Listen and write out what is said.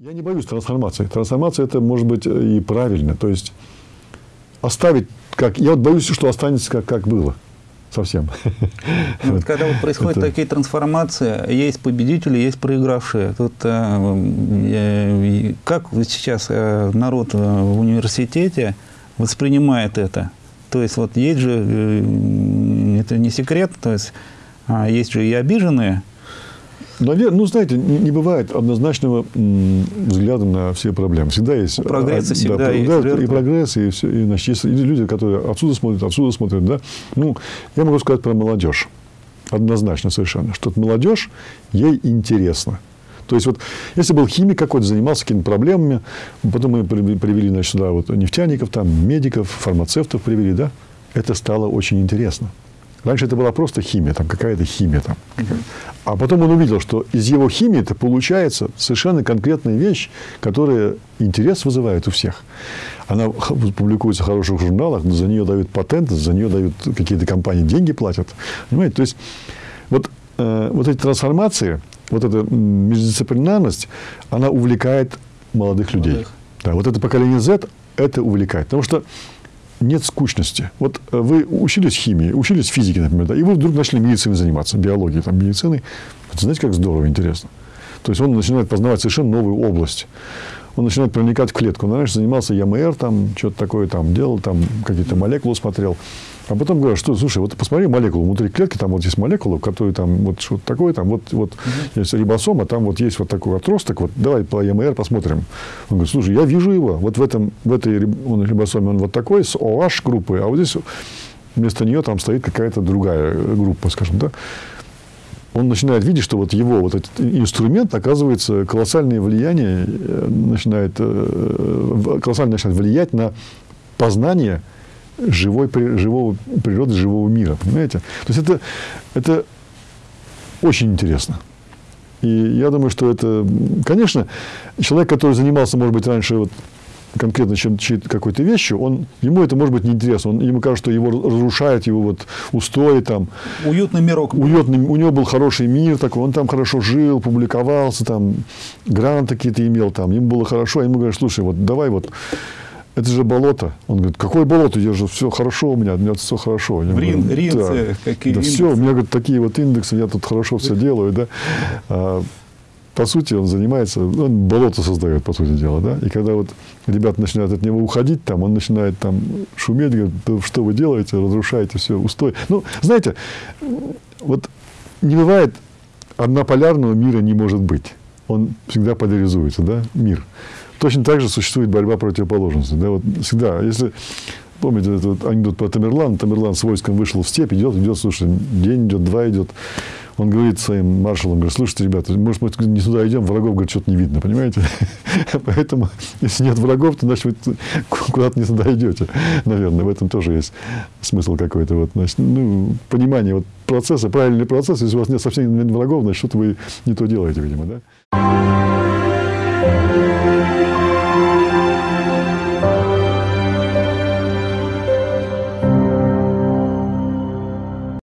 Я не боюсь трансформации. Трансформация это может быть и правильно. То есть оставить как. Я вот боюсь, что останется как, как было. Совсем. Ну, вот, когда вот происходят Это- такие трансформации, есть победители, есть проигравшие. Тут э, как сейчас э, народ э, в университете воспринимает это? То есть вот есть же, э, это не секрет, то есть а, есть же и обиженные, Наверное, ну, знаете, не, бывает однозначного взгляда на все проблемы. Всегда есть... У прогресса а, всегда да, есть жертвы. и прогресс, и, все, и, значит, есть люди, которые отсюда смотрят, отсюда смотрят, да. Ну, я могу сказать про молодежь. Однозначно совершенно. Что молодежь, ей интересно. То есть, вот, если был химик какой-то, занимался какими-то проблемами, потом мы при- привели, значит, сюда вот нефтяников, там, медиков, фармацевтов привели, да, это стало очень интересно. Раньше это была просто химия, там какая-то химия там. А потом он увидел, что из его химии это получается совершенно конкретная вещь, которая интерес вызывает у всех. Она публикуется в хороших журналах, за нее дают патенты, за нее дают какие-то компании деньги платят. Понимаете? То есть вот, э, вот эти трансформации, вот эта междисциплинарность, она увлекает молодых людей. Молодых. Да, вот это поколение Z это увлекает. Потому что нет скучности. Вот э, вы учились химии, учились физике, например, да, и вы вдруг начали медициной заниматься, биологией, там, медициной. Вот знаете, как здорово, интересно. То есть он начинает познавать совершенно новую область. Он начинает проникать в клетку. Он раньше занимался ЯМР, там, что-то такое там делал, там, какие-то молекулы смотрел. А потом говорят, что, слушай, вот посмотри молекулу, внутри клетки там вот есть молекула, которые там вот что-то такое, там вот, вот есть рибосома, там вот есть вот такой отросток, вот давай по ЯМР посмотрим. Он говорит, слушай, я вижу его, вот в, этом, в этой он, рибосоме он вот такой, с OH группой, а вот здесь вместо нее там стоит какая-то другая группа, скажем, да. Он начинает видеть, что вот его вот этот инструмент оказывается колоссальное влияние э, начинает э, колоссально начинает влиять на познание живой, живого природы, живого мира. Понимаете? То есть это, это очень интересно. И я думаю, что это, конечно, человек, который занимался, может быть, раньше вот конкретно чем какой-то вещью, он, ему это может быть неинтересно. Он, ему кажется, что его разрушает его вот устои там, уютный мирок. уютный, у него был хороший мир такой, он там хорошо жил, публиковался, там, гранты какие-то имел, там, ему было хорошо, а ему говорят, слушай, вот давай вот, это же болото. Он говорит, какое болото? Я же все хорошо у меня, у меня все хорошо. Я В Рин- говорю, Ринце какие да все, у меня говорит, такие вот индексы, я тут хорошо все делаю, да. По сути, он занимается, он болото создает, по сути дела, да. И когда вот ребята начинают от него уходить, там, он начинает там шуметь, говорит, «Да что вы делаете, разрушаете все, устой. Ну, знаете, вот не бывает однополярного мира не может быть. Он всегда поляризуется, да, мир. Точно так же существует борьба противоположностей. Да, вот всегда, если помните этот анекдот про Тамерлан, Тамерлан с войском вышел в степь, идет, идет, слушай, день идет, два идет. Он говорит своим маршалам, говорит, слушайте, ребята, может, мы не сюда идем, врагов, говорит, что-то не видно, понимаете? Поэтому, если нет врагов, то, значит, вы куда-то не туда идете. Наверное, в этом тоже есть смысл какой-то. Вот, значит, ну, понимание вот процесса, правильный процесс. Если у вас нет совсем нет врагов, значит, что-то вы не то делаете, видимо, да?